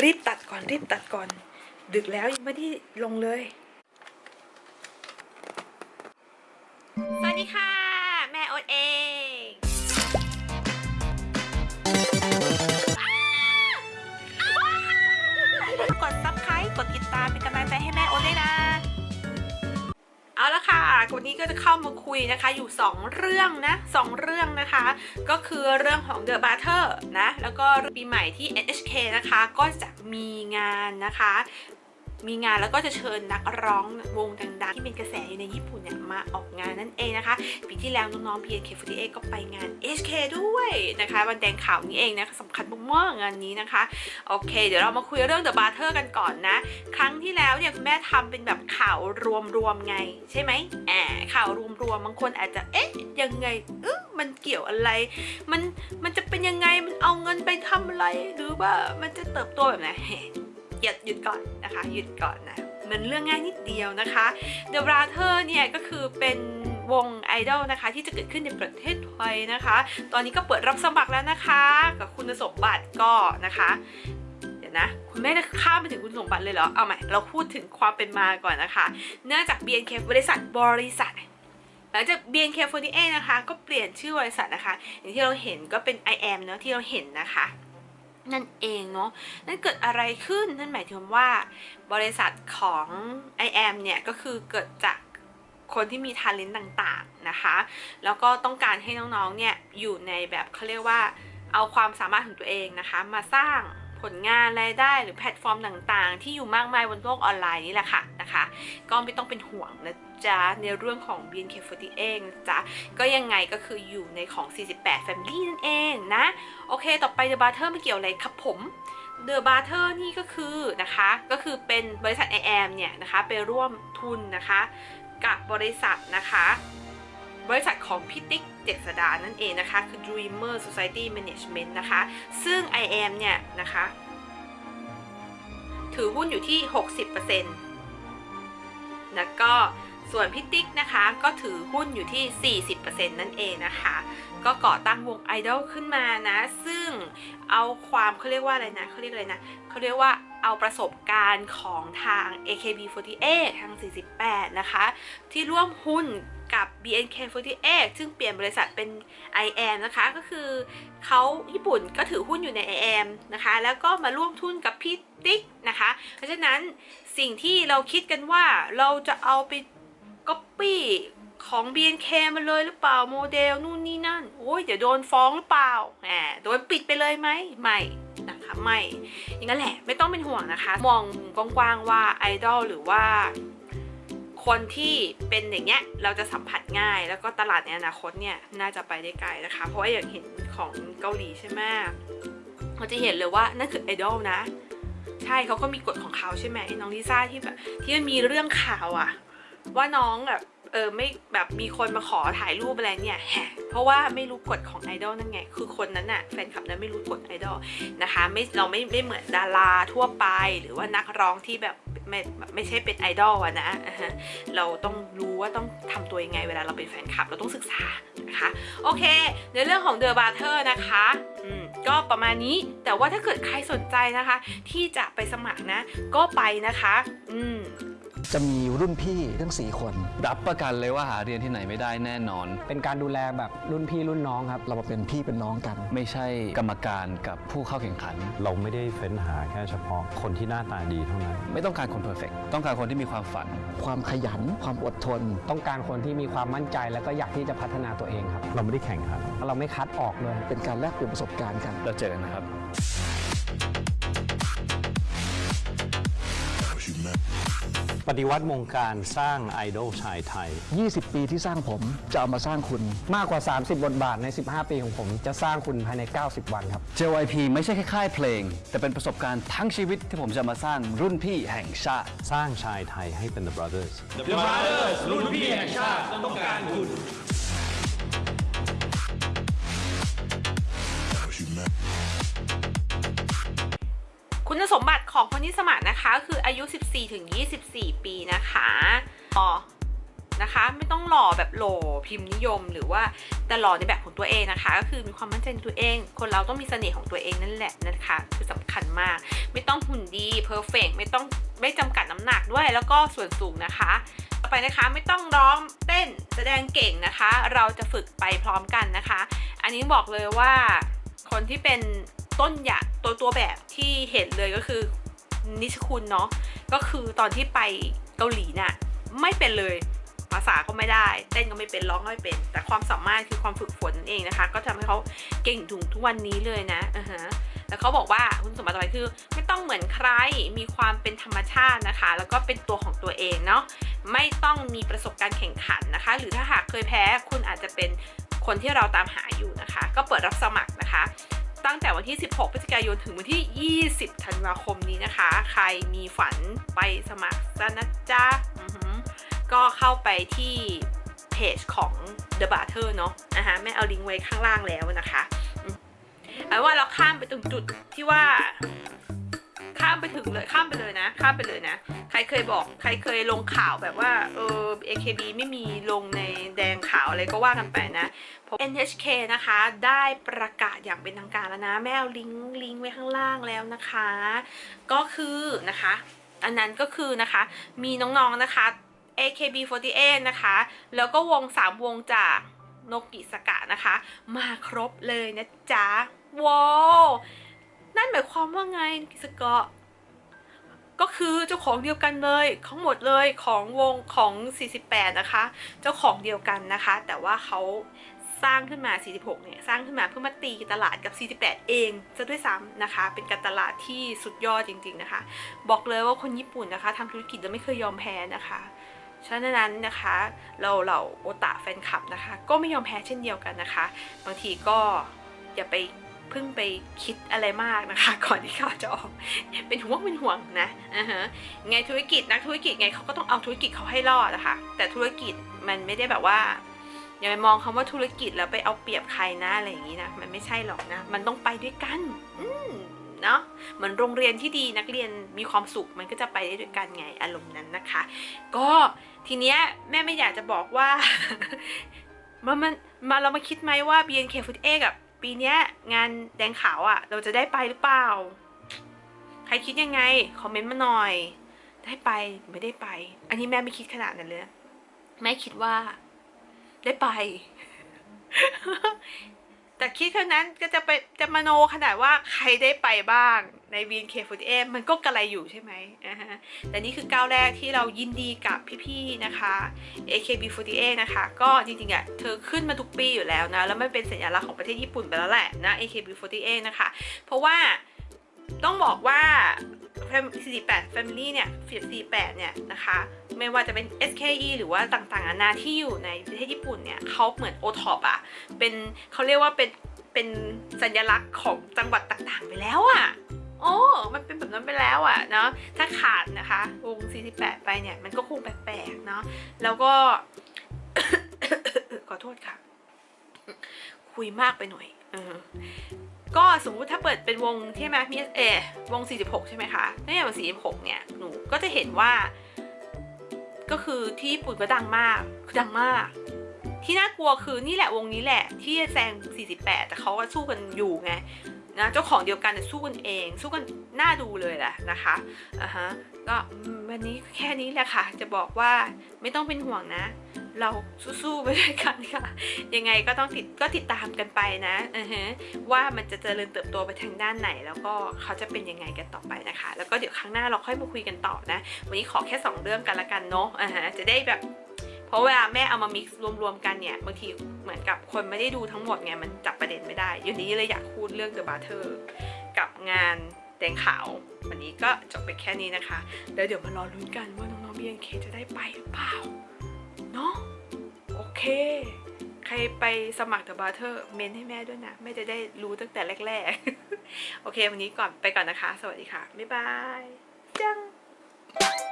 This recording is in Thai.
รีบตัดก่อนรีบตัดก่อน ดึกแล้วยังไม่ได้ลงเลย สวัสดีค่ะ วันนี้ก็จะเข้ามาคุยนะคะอยู่ 2 เรื่องนะสองเรื่องนะคะ ก็คือเรื่องของ The b a t t e r นะ แล้วก็ปีใหม่ที่ NHK นะคะ ก็จะมีงานนะคะ มีงานแล้วก็จะเชิญนักร้องวงดังๆ ที่เป็นกระแสอยู่ในญี่ปุ่นเนี่ยมาออกงานนั่นเองนะคะปีที่แล้วน้องๆ PNK48 ก็ไปงาน HK ด้วยนะคะวันแดงข่าวนี้เองนะคะสำคัญมากๆงานนี้นะคะโอเค เดี๋ยวเรามาคุยเรื่อง The b a t t e r กันก่อนนะ ครั้งที่แล้วเนี่ยคุณแม่ทำเป็นแบบข่าวรวมๆไง ใช่ไหมแอบข่าวรวมๆบางคนอาจจะเอ๊ะยังไงเออมันเกี่ยวอะไร มันมันจะเป็นยังไงมันเอาเงินไปทำอะไรหรือว่ามันจะเติบโตแบบไหน หยุดหยุดก่อนนะคะ หยุดก่อนนะ มันเรื่องง่ายนิดเดียวนะคะ The Brother เนี่ยก็คือเป็นวงไอดอลนะคะ ที่จะเกิดขึ้นในประเทศไทยนะคะ ตอนนี้ก็เปิดรับสมัครแล้วนะคะ กับคุณสมบัติก็นะคะเดี๋ยวนะคุณแม่จะข้ามไปถึงคุณสมบัติเลยเหรอ เอาใหม่ เราพูดถึงความเป็นมาก่อนนะคะ เนื่องจาก BNK บริษัทบริษัท หลังจาก BNK48 นะคะ ก็เปลี่ยนชื่อบริษัทนะคะ อย่างที่เราเห็นก็เป็น IM เนอะที่เราเห็นนะคะ นั่นเองเนาะ นั่นเกิดอะไรขึ้น นั่นหมายถึงว่าบริษัทของ iAM เนี่ยก็คือเกิดจากคนที่มี talent ต่างๆนะคะ แล้วก็ต้องการให้น้องๆเนี่ยอยู่ในแบบเขาเรียกว่าเอาความสามารถของตัวเองนะคะ มาสร้าง ผลงานรายได้หรือแพลตฟอร์มต่างๆ ที่อยู่มากมายบนโลกออนไลน์นี่แหละค่ะนะคะ ก็ไม่ต้องเป็นห่วงนะจ๊ะในเรื่องของ BNK48 เองนะจ๊ะก็ยังไงก็คืออยู่ในของ 48 Family นั่นเองนะ โอเค ต่อไป The Butter ไม่เกี่ยวอะไรครับผม The Butter นี่ก็คือนะคะ ก็คือเป็นบริษัท I am เนี่ยนะคะ ไปร่วมทุนนะคะ กับบริษัทนะคะ บริษัทของพี่ติ๊กเจษดานั่นเองนะคะ คือ Dreamer Society Management นะคะ ซึ่ง I am เนี่ยนะคะ ถือหุ้นอยู่ที่ 60%แล้วก็ส่วนพี่ติ๊กนะคะก็ถือหุ้นอยู่ที่ 40%นั่นเองนะคะ ก็ก่อตั้งวงไอดอลขึ้นมานะ ซึ่งเอาความเขาเรียกว่าอะไรนะเขาเรียกอะไรนะเขาเรียกว่าเอาประสบการณ์ของทาง AKB48 ทาง 48 นะคะ ที่ร่วมหุ้น กับ BNK48 ซึ่งเปลี่ยนบริษัทเป็น IM นะคะ ก็คือเขาญี่ปุ่นก็ถือหุ้นอยู่ใน IM นะคะ แล้วก็มาร่วมทุนกับพี่ติ๊กนะคะ เพราะฉะนั้นสิ่งที่เราคิดกันว่าเราจะเอาไปก๊อปปี้ของ BNK มาเลยหรือเปล่าโมเดลนู่นนี่นั่นโอ้ยเดี๋ยวโดนฟ้องหรือเปล่าแหมโดนปิดไปเลยไหมไม่นะคะไม่อย่างนั้นแหละไม่ต้องเป็นห่วงนะคะ มองกว้างๆว่าไอดอลหรือว่า คนที่เป็นอย่างเงี้ยเราจะสัมผัสง่าย แล้วก็ตลาดในอนาคตเนี่ยน่าจะไปได้ไกลนะคะ เพราะว่าอย่างเห็นของเกาหลีใช่ไหมเราจะเห็นเลยว่านั่นคือไอดอลนะ ใช่เขาก็มีกฎของเขาใช่ไหมน้องลิซ่าที่แบบที่มันมีเรื่องข่าวอะ ว่าน้องแบบเออไม่แบบมีคนมาขอถ่ายรูปอะไรเนี่ยแฮะเพราะว่าไม่รู้กฎของไอดอลนั่นไง คือคนนั้นน่ะแฟนคลับนั้นไม่รู้กฎไอดอลนะคะไม่เราไม่ไม่เหมือนดาราทั่วไป หรือว่านักร้องที่แบบไม่ไม่ใช่เป็นไอดอลอะนะเราต้องรู้ว่าต้องทำตัวยังไงเวลาเราเป็นแฟนคลับเราต้องศึกษานะคะโอเค ในเรื่องของ The Barter นะคะอืมก็ประมาณนี้แต่ว่าถ้าเกิดใครสนใจนะคะ ที่จะไปสมัครนะ ก็ไปนะคะ อืม จะมีรุ่นพี่ทั้ง 4 คน รับประกันเลยว่าหาเรียนที่ไหนไม่ได้แน่นอน เป็นการดูแลแบบรุ่นพี่รุ่นน้องครับ เรามาเป็นพี่เป็นน้องกัน ไม่ใช่กรรมการกับผู้เข้าแข่งขัน เราไม่ได้เฟ้นหาแค่เฉพาะคนที่หน้าตาดีเท่านั้น ไม่ต้องการคนเพอร์เฟกต้องการคนที่มีความฝัน ความขยัน ความอดทน ต้องการคนที่มีความมั่นใจแล้วก็อยากที่จะพัฒนาตัวเองครับ เราไม่ได้แข่งขันเราไม่คัดออกเลย เป็นการแลกเปลี่ยนประสบการณ์กัน เราเจอกันนะครับ ปฏิวัติวงการสร้างไอดอลชายไทย 20 ปีที่สร้างผมจะเอามาสร้างคุณมากกว่า 30 บทบาทใน 15 ปีของผม จะสร้างคุณภายใน 90 วันครับ JYP ไม่ใช่แค่ค่ายเพลง แต่เป็นประสบการณ์ทั้งชีวิตที่ผมจะมาสร้างรุ่นพี่แห่งชาติ สร้างชายไทยให้เป็น The Brothers คุณสมบัติ ของคนที่สมัครนะคะคืออายุ 14ถึง24 ปีนะคะอ๋อนะคะไม่ต้องหล่อแบบหลพิมพ์นิยมหรือว่าแต่หล่อในแบบของตัวเองนะคะ ก็คือมีความมั่นใจในตัวเอง คนเราต้องมีเสน่ห์ของตัวเองนั่นแหละนะคะคือสำคัญมาก ไม่ต้องหุ่นดีเพอร์เฟกไม่ต้องไม่จำกัดน้ำหนักด้วยแล้วก็ส่วนสูงนะคะ ต่อไปนะคะไม่ต้องร้องเต้นแสดงเก่งนะคะ เราจะฝึกไปพร้อมกันนะคะ อันนี้บอกเลยว่าคนที่เป็นต้นอย่างตัวตัวแบบที่เห็นเลยก็คือ นิชคุณเนาะก็คือตอนที่ไปเกาหลีน่ะไม่เป็นเลยภาษาก็ไม่ได้ เต้นก็ไม่เป็นร้องก็ไม่เป็น แต่ความสามารถคือความฝึกฝนเองนะคะ ก็ทำให้เขาเก่งถึงทุกวันนี้เลยนะอ่าฮะแล้วเขาบอกว่าคุณสมบัติต่อไปคือ ไม่ต้องเหมือนใครมีความเป็นธรรมชาตินะคะ แล้วก็เป็นตัวของตัวเองเนาะไม่ต้องมีประสบการณ์แข่งขันนะคะ หรือถ้าหากเคยแพ้คุณอาจจะเป็นคนที่เราตามหาอยู่นะคะ ก็เปิดรับสมัครนะคะ ตั้งแต่วันที่ 16 พฤศจิกายนถึงวันที่ 20 ธันวาคมนี้นะคะ ใครมีฝันไปสมัครซะนะจ๊ะก็เข้าไปที่เพจของ The b a t t e r เนาะนะคะแม่เอาลิงก์ไว้ข้างล่างแล้วนะคะเอาว่าเราข้ามไปตรงจุดที่ว่า ไปถึงเลยข้ามไปเลยนะ ข้ามไปเลยนะ ใครเคยบอกใครเคยลงข่าวแบบว่าเออ AKB ไม่มีลงในแดงขาวอะไรก็ว่ากันไปนะเพราะ NHK นะคะได้ประกาศอย่างเป็นทางการแล้วนะ แม่เอาลิงก์ลิงก์ไว้ข้างล่างแล้วนะคะ ก็คือนะคะ อันนั้นก็คือนะคะ มีน้องๆนะคะ AKB48 นะคะ แล้วก็วง 3 วงจากโนกิสกะนะคะ มาครบเลยนะจ๊ะว้าวนั่นหมายความว่าไงกิสกะ ก็คือเจ้าของเดียวกันเลยทั้งหมดเลยของวงของ 48 นะคะ เจ้าของเดียวกันนะคะ แต่ว่าเขาสร้างขึ้นมา 46 เนี่ย สร้างขึ้นมาเพื่อมาตีตลาดกับ 48 เองซะด้วยซ้ำนะคะ เป็นการตลาดที่สุดยอดจริง ๆนะคะ บอกเลยว่าคนญี่ปุ่นนะคะทำธุรกิจแล้วไม่เคยยอมแพ้นะคะฉะนั้นนะคะเราเราโอตาแฟนคลับนะคะ ก็ไม่ยอมแพ้เช่นเดียวกันนะคะ บางทีก็อย่าไป พิ่งไปคิดอะไรมากนะคะ ก่อนที่ข่าวจะออกเป็นห่วงเป็นห่วงนะอ่าฮะไงธุรกิจนักธุรกิจไงเขาก็ต้องเอาธุรกิจเขาให้รอดนะคะแต่ธุรกิจมันไม่ได้แบบว่าอย่าไปมองคำว่าธุรกิจแล้วไปเอาเปรียบใครนะอะไรอย่างนี้นะมันไม่ใช่หรอกนะ มันต้องไปด้วยกันอืมเนาะเหมือนโรงเรียนที่ดีนักเรียนมีความสุขมันก็จะไปได้ด้วยกันไงอารมณ์นั้นนะคะ ก็ทีเนี้ยแม่ไม่อยากจะบอกว่ามามันมาเรามาคิดไหมว่า BNK48 กับ ปีนี้งานแดงขาวอะ่ะ เราจะได้ไปหรือเปล่า ใครคิดยังไง คอมเมนต์มาหน่อย ได้ไปไม่ได้ไป อันนี้แม่ไม่คิดขนาดนั้นเลย แม่คิดว่า ได้ไป แต่คิดเท่านั้นก็จะไปจะมโนขนาดว่าใครได้ไปบ้างใน VNK48 มันก็กระไรอยู่ใช่ไหมอ่าฮะแต่นี่คือก้าวแรกที่เรายินดีกับพี่ๆนะคะ AKB48 นะคะ ก็จริงๆอะเธอขึ้นมาทุกปีอยู่แล้วนะ แล้วมันเป็นสัญลักษณ์ของประเทศญี่ปุ่นไปแล้วแหละนะ AKB48 นะคะ เพราะว่า ต้องบอกว่า 48 Family เนี่ย48เนี่ยนะคะ ไม่ว่าจะเป็น SKE หรือว่าต่างๆนานาที่อยู่ในประเทศญี่ปุ่นเนี่ยเขาเหมือน o t o p อะเป็นเขาเรียกว่าเป็นเป็นสัญลักษณ์ของจังหวัดต่างๆไปแล้วอะโอ้ มันเป็นแบบนั้นไปแล้วอะเนาะ ถ้าขาดนะคะ วง 48 ไปเนี่ย มันก็คงแปลกๆ เนาะ แล้วก็ ขอโทษค่ะ คุยมากไปหน่อยอ ก็สมมติถ้าเปิดเป็นวงที่ไหมมีเออวง 46 ใช่ไหมคะในวง46 เนี่ย หนูก็จะเห็นว่า ก็คือที่ญี่ปุ่นก็ดังมากดังมาก ที่น่ากลัวคือนี่แหละวงนี้แหละ ที่แซง 48 แต่เขาก็สู้กันอยู่ไงนะเจ้าของเดียวกันแต่สู้กันเอง สู้กันน่าดูเลยแหละนะคะอ่าฮะก็วันนี้แค่นี้แหละค่ะ จะบอกว่าไม่ต้องเป็นห่วงนะ เราสู้ๆไปด้วยกันค่ะ ยังไงก็ต้องติดก็ติดตามกันไปนะว่ามันจะเจริญเติบโตไปทางด้านไหน แล้วก็เขาจะเป็นยังไงกันต่อไปนะคะ แล้วก็เดี๋ยวครั้งหน้าเราค่อยมาคุยกันต่อนะ วันนี้ขอแค่ 2 เรื่องกันละกันเนาะอ่าฮะจะได้แบบเพราะเวลาแม่เอามา mix รวมๆกันเนี่ยบางทีเหมือนกับคนไม่ได้ดูทั้งหมดไงมันจับประเด็นไม่ได้อยู่นี้เลยอยากพูดเรื่อง The Butter กับงานแดงขาว วันนี้ก็จบไปแค่นี้นะคะแล้วเดี๋ยวมารอลุ้นกันว่าน้องๆ BNK จะได้ไปหรือเปล่า เนาะโอเค ใครไปสมัคร The Barter เมนต์ให้แม่ด้วยนะ แม่จะได้รู้ตั้งแต่แรก ๆ โอเค วันนี้ก่อนไปก่อนนะคะ สวัสดีค่ะ บ๊ายบาย จัง